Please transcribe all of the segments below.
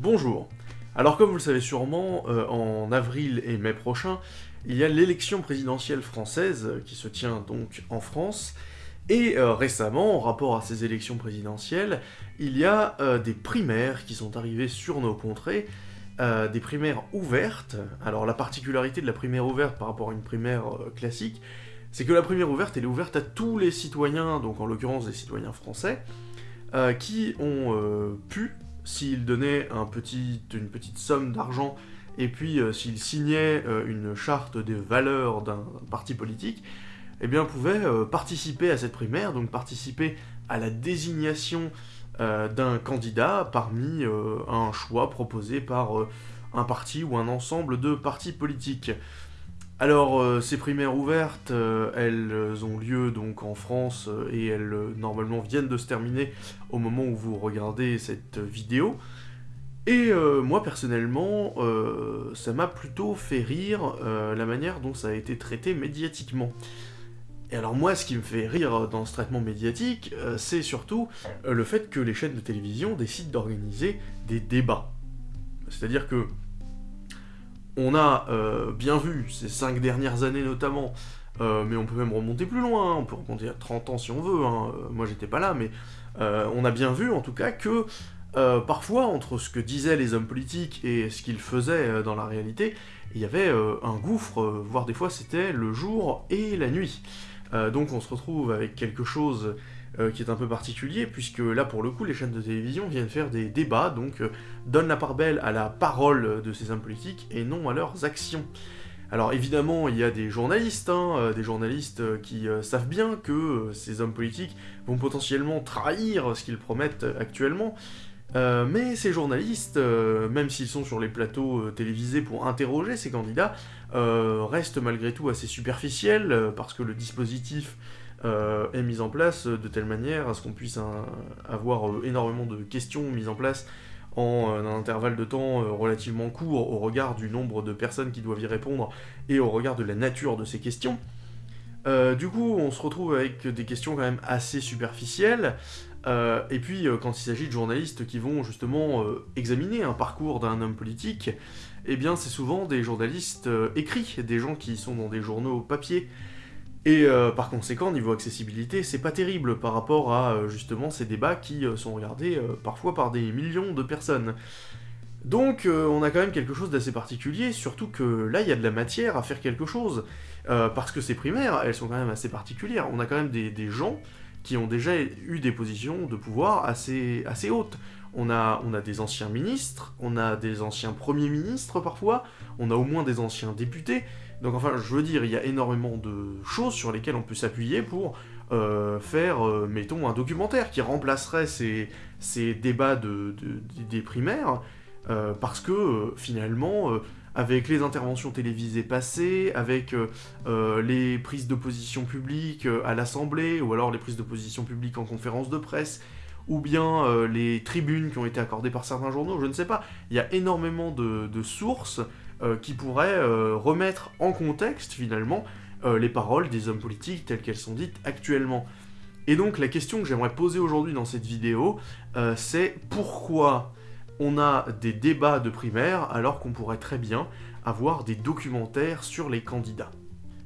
Bonjour. Alors comme vous le savez sûrement, euh, en avril et mai prochain, il y a l'élection présidentielle française euh, qui se tient donc en France, et euh, récemment, en rapport à ces élections présidentielles, il y a des primaires qui sont arrivées sur nos contrées, des primaires ouvertes. Alors la particularité de la primaire ouverte par rapport à une primaire classique, c'est que la primaire ouverte, elle est ouverte à tous les citoyens, donc en l'occurrence des citoyens français, qui ont pu s'il donnait une petite somme d'argent et puis euh, s'il signait euh, une charte des valeurs d'un parti politique, eh bien pouvait euh, participer à cette primaire, donc participer à la désignation d'un candidat parmi un choix proposé par un parti ou un ensemble de partis politiques. Alors, ces primaires ouvertes, elles ont lieu donc en France et elles normalement viennent de se terminer au moment où vous regardez cette vidéo. Et moi personnellement, ça m'a plutôt fait rire la manière dont ça a été traité médiatiquement. Et alors moi, ce qui me fait rire dans ce traitement médiatique, c'est surtout le fait que les chaînes de télévision décident d'organiser des débats. C'est-à-dire que on a euh, bien vu ces cinq dernières années notamment, euh, mais on peut même remonter plus loin, hein, on peut remonter à 30 ans si on veut, hein, euh, moi j'étais pas là, mais on a bien vu en tout cas que parfois entre ce que disaient les hommes politiques et ce qu'ils faisaient dans la réalité, il y avait un gouffre, voire des fois c'était le jour et la nuit. donc on se retrouve avec quelque chose euh, qui est un peu particulier, puisque là, pour le coup, les chaînes de télévision viennent faire des débats, donc euh, donnent la part belle à la parole de ces hommes politiques, et non à leurs actions. Alors évidemment, il y a des journalistes, hein, euh, des journalistes qui savent bien que ces hommes politiques vont potentiellement trahir ce qu'ils promettent actuellement, mais ces journalistes, même s'ils sont sur les plateaux télévisés pour interroger ces candidats, restent malgré tout assez superficiels, parce que le dispositif est mise en place de telle manière à ce qu'on puisse avoir euh, énormément de questions mises en place en euh, un intervalle de temps relativement court au regard du nombre de personnes qui doivent y répondre et au regard de la nature de ces questions. du coup, on se retrouve avec des questions quand même assez superficielles, et puis quand il s'agit de journalistes qui vont justement examiner un parcours d'un homme politique, eh bien c'est souvent des journalistes écrits, des gens qui sont dans des journaux papier, et euh, par conséquent, niveau accessibilité, c'est pas terrible par rapport à euh, justement ces débats qui euh, sont regardés parfois par des millions de personnes. Donc on a quand même quelque chose d'assez particulier, surtout que là il y a de la matière à faire quelque chose, parce que ces primaires, elles sont quand même assez particulières. On a quand même des, gens qui ont déjà eu des positions de pouvoir assez, assez hautes. On a, on a des anciens ministres, on a des anciens premiers ministres parfois, on a au moins des anciens députés, donc enfin, je veux dire, il y a énormément de choses sur lesquelles on peut s'appuyer pour euh, faire, euh, mettons, un documentaire qui remplacerait ces, ces débats de, des primaires, euh, parce que finalement, avec les interventions télévisées passées, avec les prises de position publiques à l'Assemblée, ou alors les prises de position publiques en conférence de presse, ou bien les tribunes qui ont été accordées par certains journaux, je ne sais pas, il y a énormément de, de sources qui pourrait euh, remettre en contexte finalement euh, les paroles des hommes politiques telles qu'elles sont dites actuellement. Et donc la question que j'aimerais poser aujourd'hui dans cette vidéo, c'est pourquoi on a des débats de primaire alors qu'on pourrait très bien avoir des documentaires sur les candidats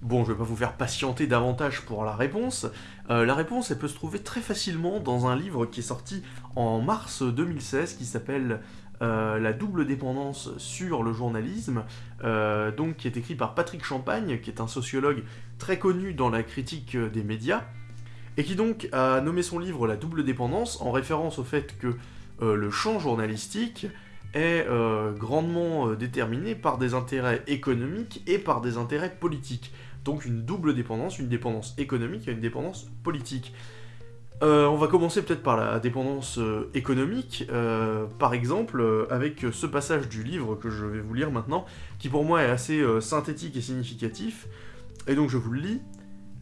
Bon, je vais pas vous faire patienter davantage pour la réponse. la réponse, elle peut se trouver très facilement dans un livre qui est sorti en mars 2016 qui s'appelle euh, la double dépendance sur le journalisme, euh, donc qui est écrit par Patrick Champagne, qui est un sociologue très connu dans la critique des médias, et qui donc a nommé son livre La double dépendance en référence au fait que euh, le champ journalistique est grandement déterminé par des intérêts économiques et par des intérêts politiques. Donc une double dépendance, une dépendance économique et une dépendance politique. Euh, on va commencer peut-être par la dépendance euh, économique, euh, par exemple avec ce passage du livre que je vais vous lire maintenant, qui pour moi est assez synthétique et significatif, et donc je vous le lis.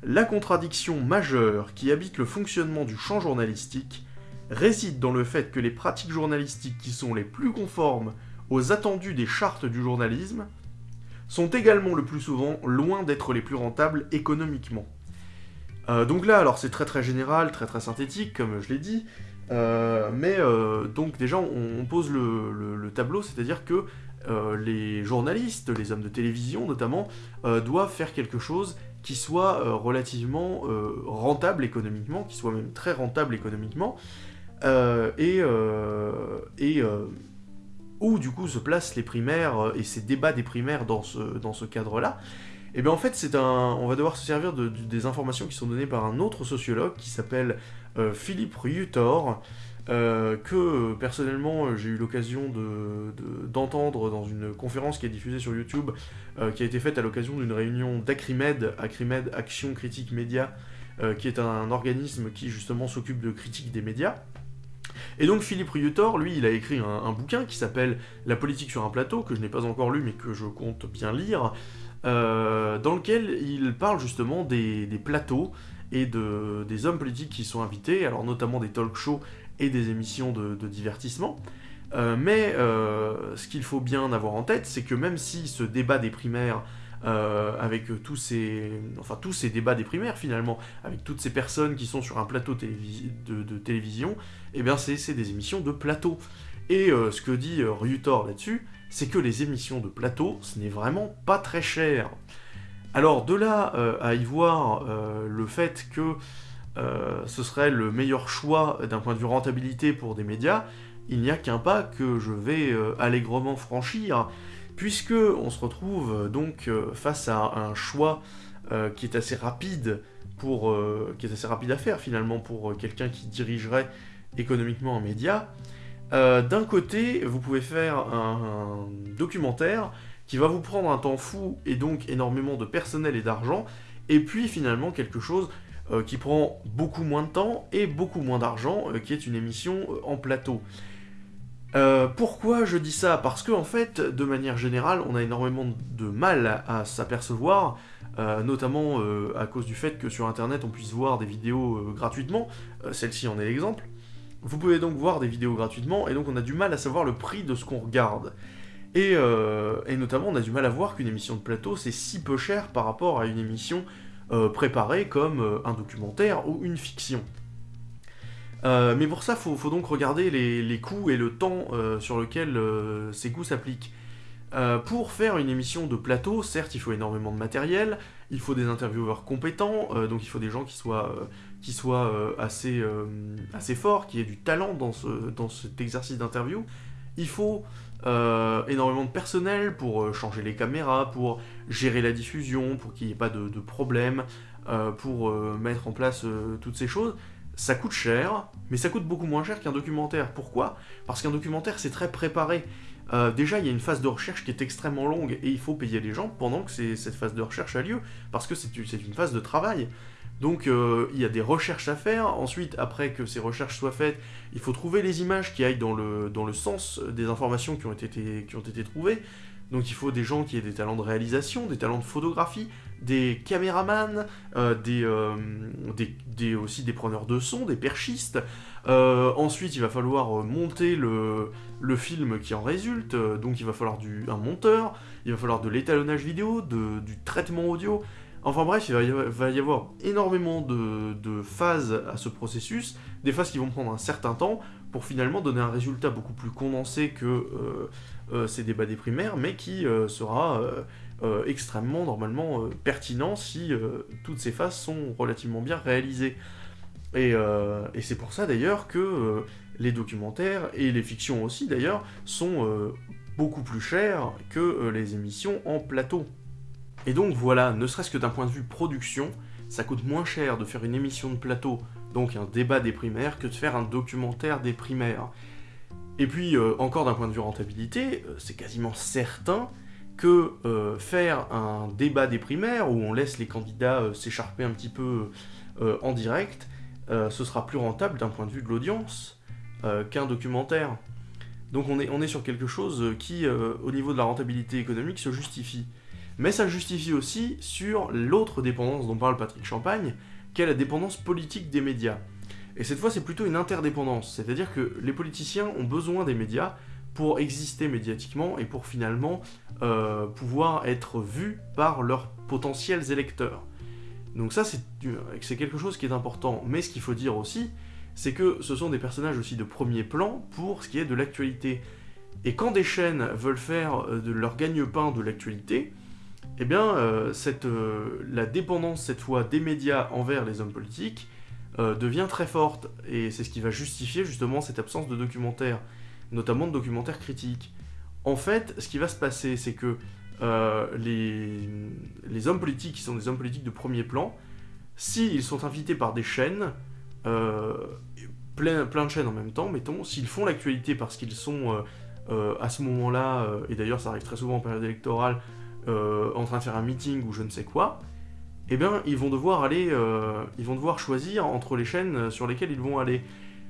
La contradiction majeure qui habite le fonctionnement du champ journalistique réside dans le fait que les pratiques journalistiques qui sont les plus conformes aux attendus des chartes du journalisme sont également le plus souvent loin d'être les plus rentables économiquement. Euh, donc là, alors c'est très très général, très très synthétique, comme je l'ai dit. mais donc déjà on, pose le, tableau, c'est-à-dire que les journalistes, les hommes de télévision notamment, doivent faire quelque chose qui soit relativement rentable économiquement, qui soit même très rentable économiquement, et, où du coup se placent les primaires euh, et ces débats des primaires dans ce, dans ce cadre-là, et eh bien en fait c'est un, on va devoir se servir de, des informations qui sont données par un autre sociologue qui s'appelle euh, Philippe Ryutor, euh, que personnellement j'ai eu l'occasion d'entendre dans une conférence qui est diffusée sur YouTube, qui a été faite à l'occasion d'une réunion d'Acrimed, Acrimed Action Critique Média, qui est un organisme qui justement s'occupe de critique des médias. Et donc Philippe Ryutor, lui, il a écrit un, bouquin qui s'appelle La politique sur un plateau, que je n'ai pas encore lu mais que je compte bien lire, euh, dans lequel il parle justement des, plateaux et de, des hommes politiques qui sont invités, alors notamment des talk shows et des émissions de, divertissement. Euh, mais euh, ce qu'il faut bien avoir en tête, c'est que même si ce débat des primaires avec tous ces, enfin, tous ces débats des primaires finalement, avec toutes ces personnes qui sont sur un plateau de, télévision, eh bien c'est des émissions de plateau. Et euh, ce que dit euh, Ryutor là-dessus, c'est que les émissions de plateau, ce n'est vraiment pas très cher. Alors de là à y voir le fait que ce serait le meilleur choix d'un point de vue rentabilité pour des médias, il n'y a qu'un pas que je vais allègrement franchir, puisque on se retrouve euh, donc euh, face à un choix euh, qui est assez rapide pour qui est assez rapide à faire finalement pour quelqu'un qui dirigerait économiquement un média. D'un côté, vous pouvez faire un, documentaire qui va vous prendre un temps fou et donc énormément de personnel et d'argent, et puis finalement quelque chose qui prend beaucoup moins de temps et beaucoup moins d'argent, qui est une émission en plateau. Euh, pourquoi je dis ça? Parce que en fait, de manière générale, on a énormément de mal à, s'apercevoir, euh, notamment euh, à cause du fait que sur Internet on puisse voir des vidéos gratuitement. Celle-ci en est l'exemple. Vous pouvez donc voir des vidéos gratuitement, et donc on a du mal à savoir le prix de ce qu'on regarde. Et, et, notamment, on a du mal à voir qu'une émission de plateau, c'est si peu cher par rapport à une émission préparée comme un documentaire ou une fiction. Euh, mais pour ça, il faut, donc regarder les, coûts et le temps euh, sur lequel euh, ces coûts s'appliquent. pour faire une émission de plateau, certes, il faut énormément de matériel, il faut des intervieweurs compétents, donc il faut des gens qui soient, qui soient assez, assez forts, qui aient du talent dans, ce, dans cet exercice d'interview. Il faut énormément de personnel pour changer les caméras, pour gérer la diffusion, pour qu'il n'y ait pas de, de problème, pour mettre en place toutes ces choses ça coûte cher, mais ça coûte beaucoup moins cher qu'un documentaire. Pourquoi? Parce qu'un documentaire, c'est très préparé. Euh, déjà, il y a une phase de recherche qui est extrêmement longue et il faut payer les gens pendant que cette phase de recherche a lieu, parce que c'est une phase de travail. Donc euh, il y a des recherches à faire, ensuite après que ces recherches soient faites, il faut trouver les images qui aillent dans le, sens des informations qui ont été, qui ont été trouvées, donc il faut des gens qui aient des talents de réalisation, des talents de photographie, des caméramans, euh, euh, des, aussi des preneurs de son, des perchistes. Euh, ensuite, il va falloir monter le, film qui en résulte, donc il va falloir un monteur, il va falloir de l'étalonnage vidéo, du traitement audio. Enfin bref, il va y avoir, énormément de, phases à ce processus, des phases qui vont prendre un certain temps, pour finalement donner un résultat beaucoup plus condensé que ces débats des primaires, mais qui sera euh, extrêmement normalement pertinent si toutes ces phases sont relativement bien réalisées. Et, c'est pour ça d'ailleurs que les documentaires, et les fictions aussi d'ailleurs, sont beaucoup plus chers que les émissions en plateau. Et donc voilà, ne serait-ce que d'un point de vue production, ça coûte moins cher de faire une émission de plateau, donc un débat des primaires, que de faire un documentaire des primaires. Et puis, euh, encore d'un point de vue rentabilité, euh, c'est quasiment certain que euh, faire un débat des primaires, où on laisse les candidats s'écharper un petit peu en direct, ce sera plus rentable d'un point de vue de l'audience qu'un documentaire. Donc on est, on est sur quelque chose qui, au niveau de la rentabilité économique, se justifie. Mais ça justifie aussi sur l'autre dépendance dont parle Patrick Champagne, qui est la dépendance politique des médias. Et cette fois, c'est plutôt une interdépendance, c'est-à-dire que les politiciens ont besoin des médias pour exister médiatiquement et pour finalement euh, pouvoir être vus par leurs potentiels électeurs. Donc ça, c'est quelque chose qui est important. Mais ce qu'il faut dire aussi, c'est que ce sont des personnages aussi de premier plan pour ce qui est de l'actualité. Et quand des chaînes veulent faire de leur gagne-pain de l'actualité, eh bien, cette, la dépendance cette fois des médias envers les hommes politiques devient très forte. Et c'est ce qui va justifier justement cette absence de documentaires, notamment de documentaires critiques. En fait, ce qui va se passer, c'est que euh, les, hommes politiques qui sont des hommes politiques de premier plan, s'ils sont invités par des chaînes, euh, plein, de chaînes en même temps, mettons, s'ils font l'actualité parce qu'ils sont euh, à ce moment-là, et d'ailleurs ça arrive très souvent en période électorale, en train de faire un meeting ou je ne sais quoi, eh bien ils vont devoir aller, ils vont devoir choisir entre les chaînes sur lesquelles ils vont aller.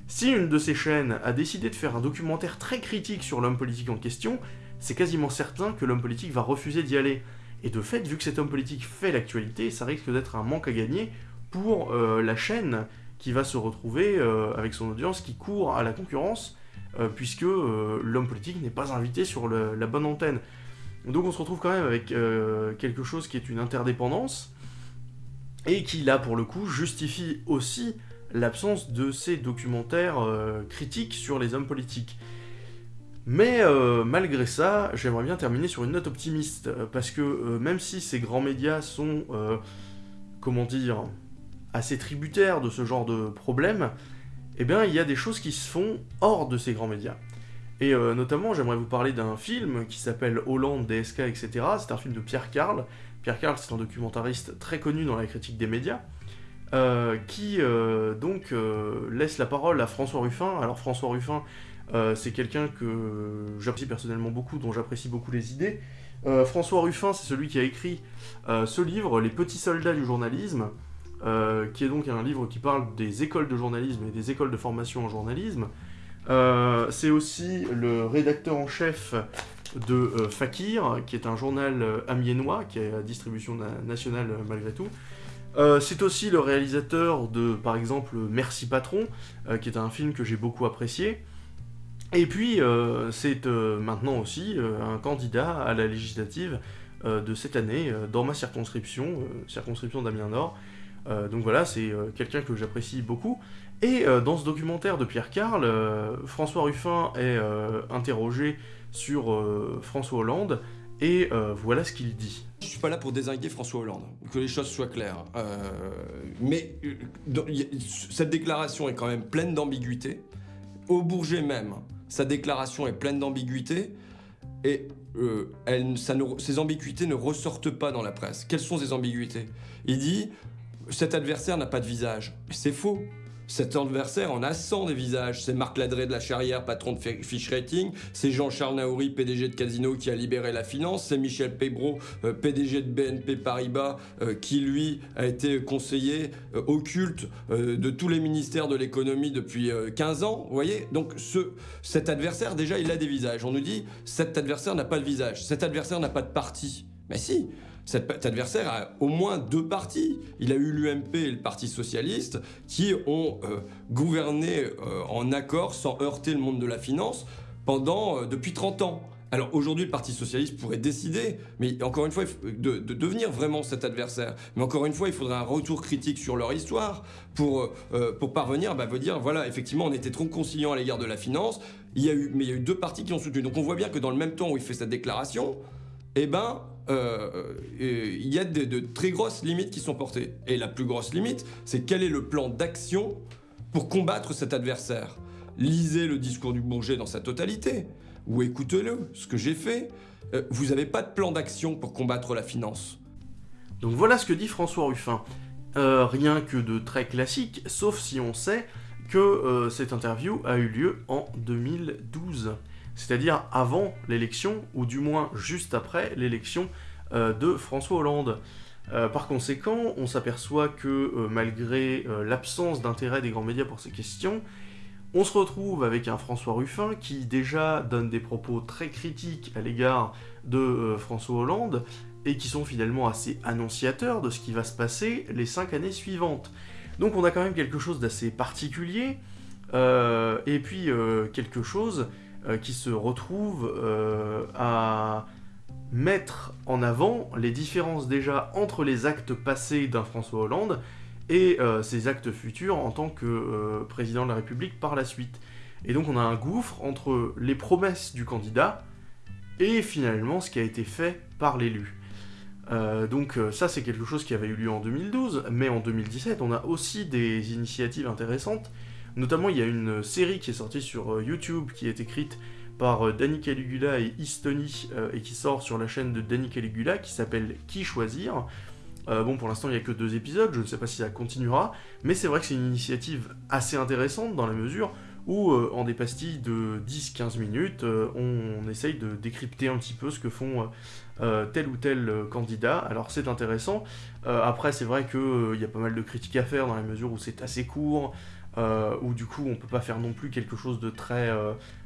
Si une de ces chaînes a décidé de faire un documentaire très critique sur l'homme politique en question, c'est quasiment certain que l'homme politique va refuser d'y aller. Et de fait, vu que cet homme politique fait l'actualité, ça risque d'être un manque à gagner pour euh, la chaîne qui va se retrouver euh, avec son audience qui court à la concurrence, euh, puisque l'homme politique n'est pas invité sur la bonne antenne. Donc on se retrouve quand même avec quelque chose qui est une interdépendance, et qui là pour le coup justifie aussi l'absence de ces documentaires critiques sur les hommes politiques. Mais euh, malgré ça, j'aimerais bien terminer sur une note optimiste, euh, parce que euh, même si ces grands médias sont, comment dire, assez tributaires de ce genre de problème, eh bien il y a des choses qui se font hors de ces grands médias. Et notamment, j'aimerais vous parler d'un film qui s'appelle Hollande, DSK, etc. C'est un film de Pierre Carl. Pierre Carl, c'est un documentariste très connu dans la critique des médias, qui donc laisse la parole à François Ruffin. Alors François Ruffin, euh, c'est quelqu'un que j'apprécie personnellement beaucoup, dont j'apprécie beaucoup les idées. Euh, François Ruffin, c'est celui qui a écrit euh, ce livre, Les petits soldats du journalisme, qui est donc un livre qui parle des écoles de journalisme et des écoles de formation en journalisme. c'est aussi le rédacteur en chef de Fakir, qui est un journal amiénois, qui est à distribution nationale malgré tout. C'est aussi le réalisateur de, par exemple, Merci Patron, qui est un film que j'ai beaucoup apprécié. Et puis, euh, c'est euh, maintenant aussi euh, un candidat à la législative de cette année dans ma circonscription, circonscription d'Amiens Nord. donc voilà, c'est quelqu'un que j'apprécie beaucoup. Et dans ce documentaire de Pierre Carl, François Ruffin est interrogé sur François Hollande, et voilà ce qu'il dit. Je suis pas là pour désinguer François Hollande, que les choses soient claires. mais cette déclaration est quand même pleine d'ambiguïté. Au Bourget même, sa déclaration est pleine d'ambiguïté et euh, ces ambiguïtés ne ressortent pas dans la presse. Quelles sont ces ambiguïtés? Il dit cet adversaire n'a pas de visage. C'est faux. Cet adversaire en a 100 des visages. C'est Marc Ladré de la Charrière, patron de Fish Rating. C'est Jean-Charles Naouri, PDG de Casino, qui a libéré la finance. C'est Michel Pébro, euh, PDG de BNP Paribas, euh, qui lui a été conseiller euh, occulte de tous les ministères de l'économie depuis 15 ans. Vous voyez Donc ce, cet adversaire, déjà, il a des visages. On nous dit, cet adversaire n'a pas de visage. Cet adversaire n'a pas de parti. Mais si, cet adversaire a au moins deux partis. Il a eu l'UMP et le Parti Socialiste qui ont euh, gouverné euh, en accord sans heurter le monde de la finance pendant euh, depuis 30 ans. Alors aujourd'hui, le Parti Socialiste pourrait décider, mais encore une fois, de, devenir vraiment cet adversaire. Mais encore une fois, il faudrait un retour critique sur leur histoire pour, pour parvenir à bah, dire, voilà, effectivement, on était trop conciliant à l'égard de la finance, il y a eu, mais il y a eu deux partis qui ont soutenu. Donc on voit bien que dans le même temps où il fait cette déclaration, eh ben, il y a de, très grosses limites qui sont portées. Et la plus grosse limite, c'est quel est le plan d'action pour combattre cet adversaire. Lisez le discours du Bourget dans sa totalité, ou écoutez-le, ce que j'ai fait. Euh, vous n'avez pas de plan d'action pour combattre la finance. Donc voilà ce que dit François Ruffin. rien que de très classique, sauf si on sait que cette interview a eu lieu en 2012 c'est-à-dire avant l'élection, ou du moins juste après l'élection euh, de François Hollande. Euh, par conséquent, on s'aperçoit que euh, malgré l'absence d'intérêt des grands médias pour ces questions, on se retrouve avec un François Ruffin qui déjà donne des propos très critiques à l'égard de François Hollande et qui sont finalement assez annonciateurs de ce qui va se passer les cinq années suivantes. Donc on a quand même quelque chose d'assez particulier, et puis quelque chose qui se retrouve euh, à mettre en avant les différences déjà entre les actes passés d'un François Hollande et ses actes futurs en tant que président de la République par la suite. Et donc on a un gouffre entre les promesses du candidat et finalement ce qui a été fait par l'élu. Euh, donc euh, ça c'est quelque chose qui avait eu lieu en 2012, mais en 2017 on a aussi des initiatives intéressantes. Notamment il y a une série qui est sortie sur euh, YouTube qui est écrite par Danny Caligula et Eastony et qui sort sur la chaîne de Danny Caligula qui s'appelle Qui choisir bon, pour l'instant, il n'y a que deux épisodes, je ne sais pas si ça continuera, mais c'est vrai que c'est une initiative assez intéressante dans la mesure où euh, en des pastilles de 10-15 minutes, euh, on, essaye de décrypter un petit peu ce que font euh, tel ou tel candidat. Alors c'est intéressant. après, c'est vrai qu'il y a pas mal de critiques à faire dans la mesure où c'est assez court, où du coup on peut pas faire non plus quelque chose de très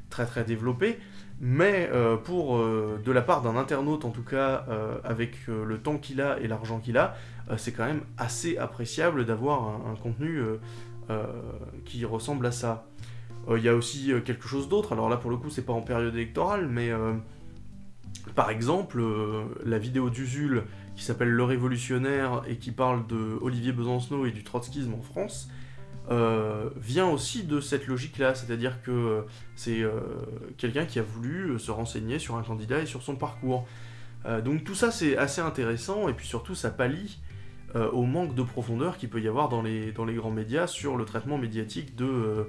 très très développé. Mais pour de la part d'un internaute en tout cas, avec le temps qu'il a et l'argent qu'il a, c'est quand même assez appréciable d'avoir un, contenu qui ressemble à ça. Euh, il y a aussi euh, quelque chose d'autre, alors là pour le coup c'est pas en période électorale, mais euh, par exemple, la vidéo d'Usul qui s'appelle Le Révolutionnaire et qui parle de Olivier Besancenot et du trotskisme en France, vient aussi de cette logique-là, c'est-à-dire que c'est quelqu'un qui a voulu se renseigner sur un candidat et sur son parcours. donc tout ça c'est assez intéressant, et puis surtout ça pallie au manque de profondeur qu'il peut y avoir dans les, dans les grands médias sur le traitement médiatique de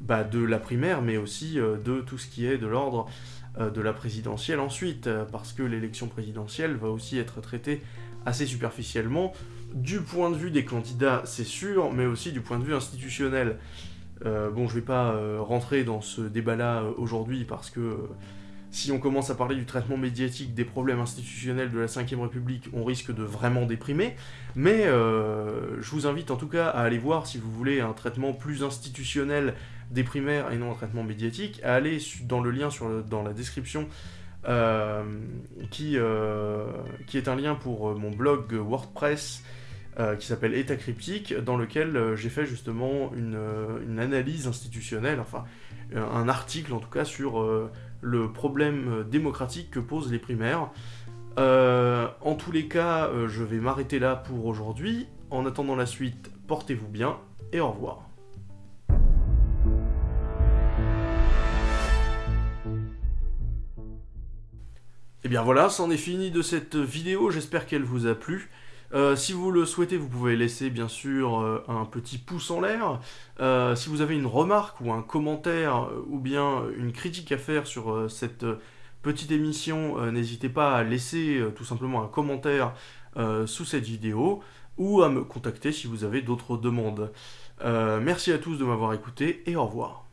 bah, de la primaire, mais aussi euh, de tout ce qui est de l'ordre euh, de la présidentielle ensuite, euh, parce que l'élection présidentielle va aussi être traitée assez superficiellement, du point de vue des candidats, c'est sûr, mais aussi du point de vue institutionnel. bon, je vais pas rentrer dans ce débat-là aujourd'hui, parce que si on commence à parler du traitement médiatique des problèmes institutionnels de la Ve République, on risque de vraiment déprimer. Mais euh, je vous invite en tout cas à aller voir si vous voulez un traitement plus institutionnel des primaires et non un traitement médiatique, à aller dans le lien sur dans la description euh, qui, euh, qui est un lien pour mon blog WordPress qui s'appelle État cryptique, dans lequel j'ai fait justement une, une, analyse institutionnelle, enfin un article en tout cas sur le problème euh, démocratique que posent les primaires. Euh, en tous les cas, euh, je vais m'arrêter là pour aujourd'hui. En attendant la suite, portez-vous bien et au revoir. Et eh bien voilà, c'en est fini de cette vidéo, j'espère qu'elle vous a plu. Euh, si vous le souhaitez, vous pouvez laisser bien sûr euh, un petit pouce en l'air. Euh, si vous avez une remarque ou un commentaire ou bien une critique à faire sur cette petite émission, n'hésitez pas à laisser tout simplement un commentaire sous cette vidéo ou à me contacter si vous avez d'autres demandes. merci à tous de m'avoir écouté et au revoir.